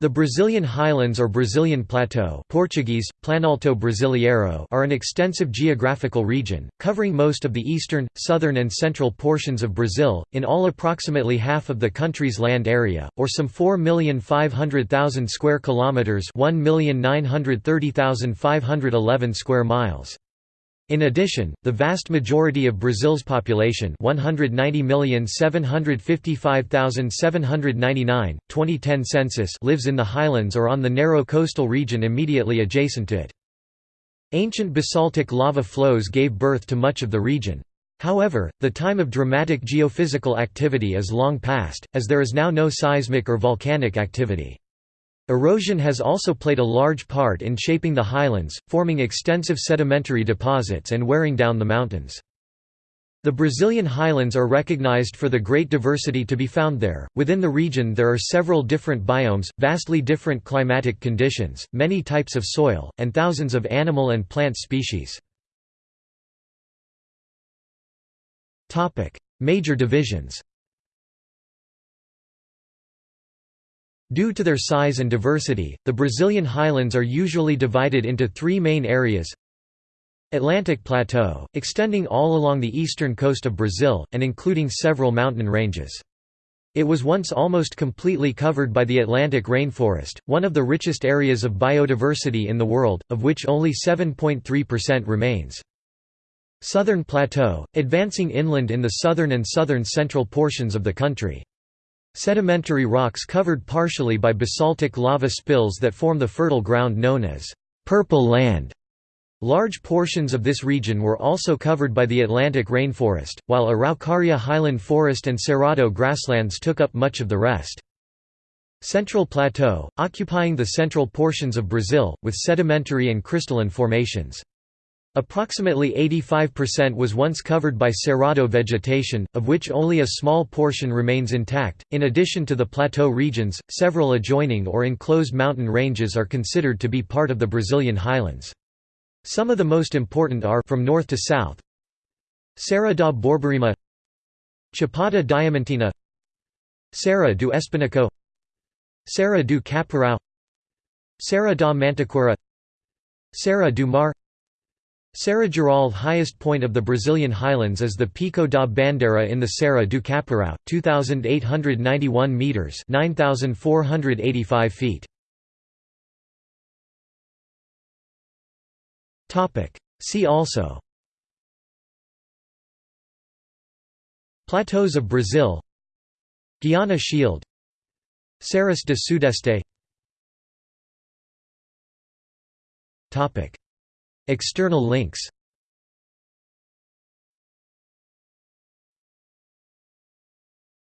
The Brazilian Highlands or Brazilian Plateau Portuguese, Planalto Brasileiro are an extensive geographical region, covering most of the eastern, southern and central portions of Brazil, in all approximately half of the country's land area, or some 4,500,000 square kilometres 1,930,511 square miles. In addition, the vast majority of Brazil's population 190,755,799, 2010 census lives in the highlands or on the narrow coastal region immediately adjacent to it. Ancient basaltic lava flows gave birth to much of the region. However, the time of dramatic geophysical activity is long past, as there is now no seismic or volcanic activity. Erosion has also played a large part in shaping the highlands, forming extensive sedimentary deposits and wearing down the mountains. The Brazilian highlands are recognized for the great diversity to be found there. Within the region, there are several different biomes, vastly different climatic conditions, many types of soil, and thousands of animal and plant species. Major divisions. Due to their size and diversity, the Brazilian highlands are usually divided into three main areas Atlantic Plateau, extending all along the eastern coast of Brazil, and including several mountain ranges. It was once almost completely covered by the Atlantic rainforest, one of the richest areas of biodiversity in the world, of which only 7.3% remains. Southern Plateau, advancing inland in the southern and southern central portions of the country. Sedimentary rocks covered partially by basaltic lava spills that form the fertile ground known as «purple land». Large portions of this region were also covered by the Atlantic rainforest, while Araucaria highland forest and Cerrado grasslands took up much of the rest. Central Plateau, occupying the central portions of Brazil, with sedimentary and crystalline formations. Approximately 85% was once covered by cerrado vegetation, of which only a small portion remains intact. In addition to the plateau regions, several adjoining or enclosed mountain ranges are considered to be part of the Brazilian highlands. Some of the most important are from north to south Serra da Borborema Chapada Diamantina Serra do Espinhaço Serra do Caparaó Serra da Mantiqueira Serra do Mar Serra Geral highest point of the Brazilian highlands is the Pico da Bandeira in the Serra do Caparaó, 2,891 metres 9,485 feet. See also. Plateaus of Brazil. Guiana Shield. Serras de Sudeste External links